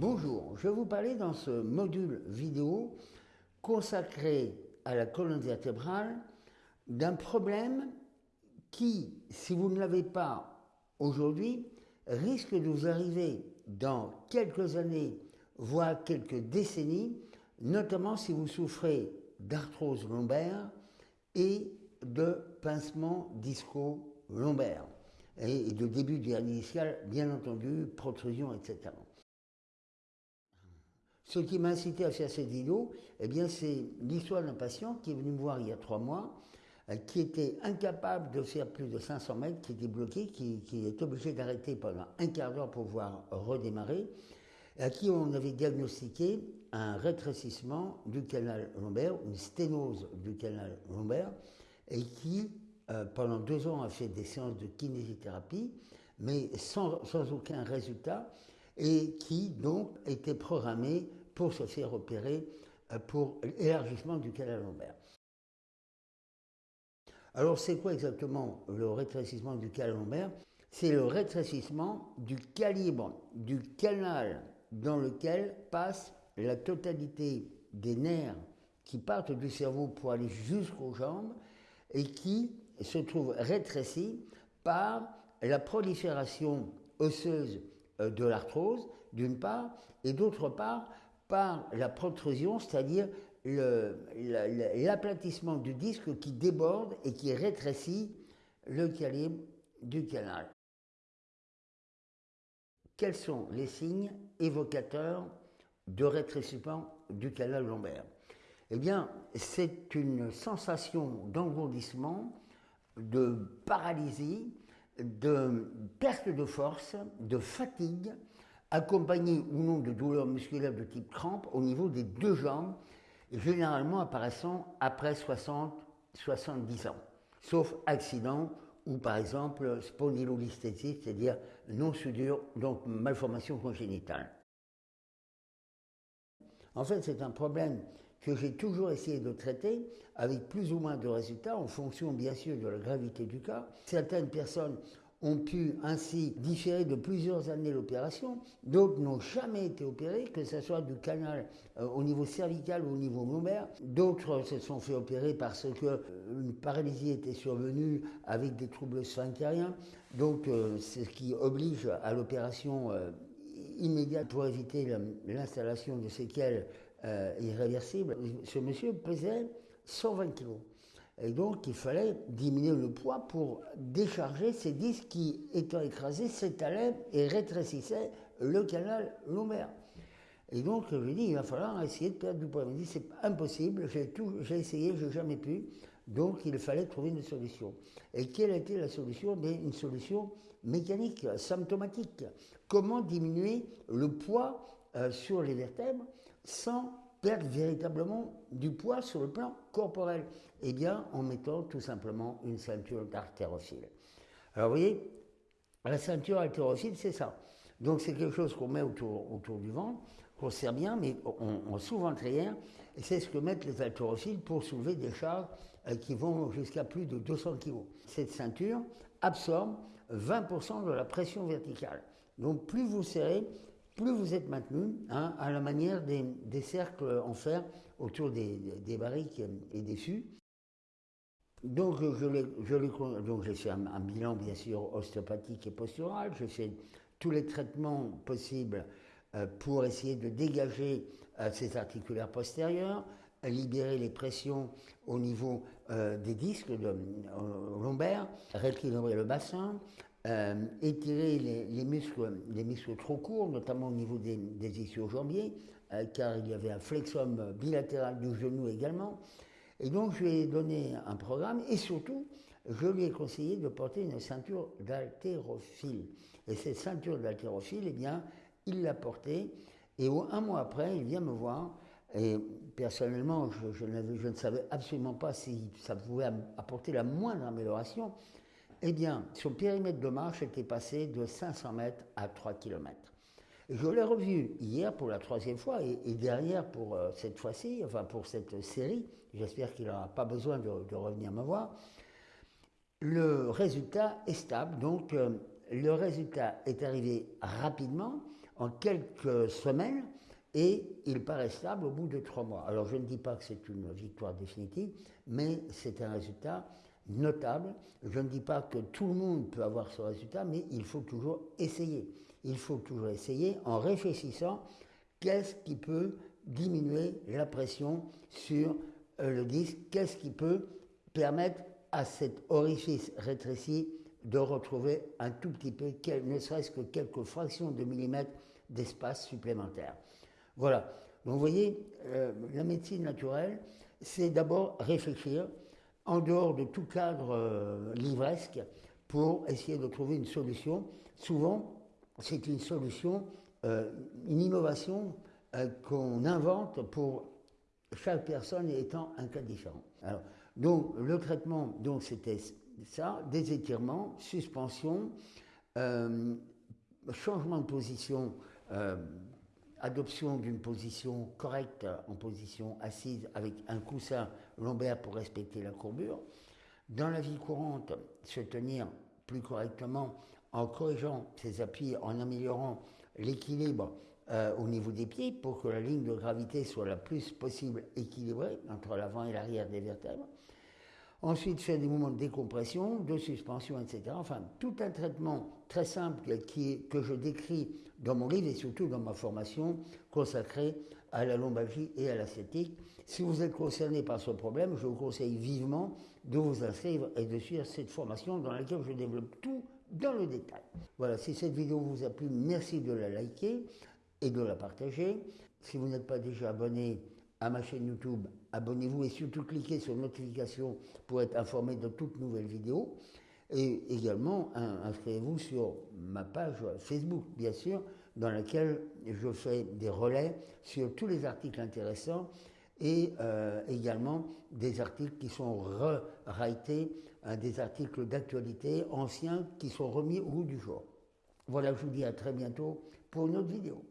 Bonjour, je vais vous parler dans ce module vidéo consacré à la colonne vertébrale d'un problème qui, si vous ne l'avez pas aujourd'hui, risque de vous arriver dans quelques années, voire quelques décennies, notamment si vous souffrez d'arthrose lombaire et de pincement disco-lombaire et de début du initial, bien entendu, protrusion, etc. Ce qui m'a incité à faire cette vidéo, eh bien, c'est l'histoire d'un patient qui est venu me voir il y a trois mois, euh, qui était incapable de faire plus de 500 mètres, qui était bloqué, qui, est obligé d'arrêter pendant un quart d'heure pour pouvoir redémarrer, à qui on avait diagnostiqué un rétrécissement du canal lombaire, une sténose du canal lombaire, et qui, euh, pendant deux ans, a fait des séances de kinésithérapie, mais sans aucun résultat, et qui donc était programmé pour se faire opérer euh, pour l'élargissement du canal lombaire. Alors c'est quoi exactement le rétrécissement du canal lombaire? C'est le rétrécissement du calibre du canal dans lequel passe la totalité des nerfs qui partent du cerveau pour aller jusqu'aux jambes et qui se trouvent rétrécis par la prolifération osseuse euh, de l'arthrose, d'une part, et d'autre part, par la protrusion, c'est-à-dire l'aplatissement du disque qui déborde et qui rétrécit le calibre du canal. Quels sont les signes évocateurs de rétrécissement du canal lombaire? Eh bien, c'est une sensation d'engourdissement, de paralysie, de perte de force, de fatigue, accompagnée ou non de douleurs musculaires de type crampe au niveau des deux jambes, généralement apparaissant après 60-70 ans, sauf accident ou par exemple spondylolisthésie, c'est-à-dire non-soudure, donc malformation congénitale. En fait, c'est un problème que j'ai toujours essayé de traiter avec plus ou moins de résultats en fonction bien sûr de la gravité du cas. Certaines personnes ont pu ainsi différer de plusieurs années l'opération, d'autres n'ont jamais été opérés, que ce soit du canal euh, au niveau cervical ou au niveau lombaire, d'autres se sont fait opérer parce que euh, une paralysie était survenue avec des troubles sphinctériens, donc euh, ce qui oblige à l'opération immédiate pour éviter l'installation de séquelles irréversibles. Ce monsieur pesait 120 kilos. Et donc, il fallait diminuer le poids pour décharger ces disques qui, étant écrasés, s'étalaient et rétrécissaient le canal lombaire. Et donc, je lui ai il va falloir essayer de perdre du poids. Il m'a dit, c'est impossible, j'ai j'ai essayé, je n'ai jamais pu. Donc, il fallait trouver une solution. Et quelle était la solution? Une solution mécanique, symptomatique. Comment diminuer le poids euh, sur les vertèbres sans perdre véritablement du poids sur le plan corporel Eh bien, en mettant tout simplement une ceinture d'artérophile. Alors, vous voyez, la ceinture haltérophile, c'est ça. Donc, c'est quelque chose qu'on met autour, autour du ventre, qu'on serre bien, mais on, sous-ventrière, et c'est ce que mettent les haltérophiles pour soulever des charges euh, qui vont jusqu'à plus de 200 kg. Cette ceinture absorbe 20% de la pression verticale. Donc, plus vous serrez, plus vous êtes maintenu, hein, à la manière des, cercles en fer autour des, barriques et des fûts. Donc, j'ai fait un, bilan, bien sûr, ostéopathique et postural. J'ai fait tous les traitements possibles euh, pour essayer de dégager euh, ces articulaires postérieurs, libérer les pressions au niveau euh, des disques lombaires, rééquilibrer le bassin, euh, étirer les, muscles, les muscles trop courts, notamment au niveau des, des ischio-jambiers, euh, car il y avait un flexum bilatéral du genou également. Et donc, je lui ai donné un programme et surtout, je lui ai conseillé de porter une ceinture d'haltérophile. Et cette ceinture d'haltérophile, eh bien, il l'a portée. Et un mois après, il vient me voir. Et personnellement, je, je, je ne savais absolument pas si ça pouvait apporter la moindre amélioration. Eh bien, son périmètre de marche était passé de 500 mètres à 3 km. Je l'ai revu hier pour la troisième fois et, derrière pour euh, cette fois-ci, enfin pour cette série, j'espère qu'il n'aura pas besoin de, revenir me voir. Le résultat est stable, donc euh, le résultat est arrivé rapidement. en quelques semaines et il paraît stable au bout de trois mois. Alors je ne dis pas que c'est une victoire définitive, mais c'est un résultat notable. Je ne dis pas que tout le monde peut avoir ce résultat, mais il faut toujours essayer. Il faut toujours essayer en réfléchissant qu'est-ce qui peut diminuer la pression sur euh, le disque, qu'est-ce qui peut permettre à cet orifice rétréci de retrouver un tout petit peu, ne serait-ce que quelques fractions de millimètres d'espace supplémentaire. Voilà. Donc vous voyez, euh, la médecine naturelle, c'est d'abord réfléchir en dehors de tout cadre euh, livresque pour essayer de trouver une solution. Souvent, c'est une solution, euh, une innovation qu'on invente pour chaque personne étant un cas différent. Alors, donc le traitement, donc c'était ça, des étirements, suspension, changement de position adoption d'une position correcte en position assise avec un coussin lombaire pour respecter la courbure. Dans la vie courante, se tenir plus correctement en corrigeant ses appuis, en améliorant l'équilibre euh, au niveau des pieds pour que la ligne de gravité soit la plus possible équilibrée entre l'avant et l'arrière des vertèbres. Ensuite, faire des mouvements de décompression, de suspension, etc. Enfin, tout un traitement très simple qui que je décris dans mon livre et surtout dans ma formation consacrée à la lombalgie et à l'ascétique. Si vous êtes concerné par ce problème, je vous conseille vivement de vous inscrire et de suivre cette formation dans laquelle je développe tout dans le détail. Voilà, si cette vidéo vous a plu, merci de la liker et de la partager. Si vous n'êtes pas déjà abonné à ma chaîne YouTube, abonnez-vous et surtout cliquez sur notification pour être informé de toutes nouvelles vidéos. Et également, inscrivez-vous sur ma page Facebook, bien sûr, dans laquelle je fais des relais sur tous les articles intéressants et euh, également des articles qui sont re-ratés, hein, des articles d'actualité anciens qui sont remis au goût du jour. Voilà, je vous dis à très bientôt pour une autre vidéo.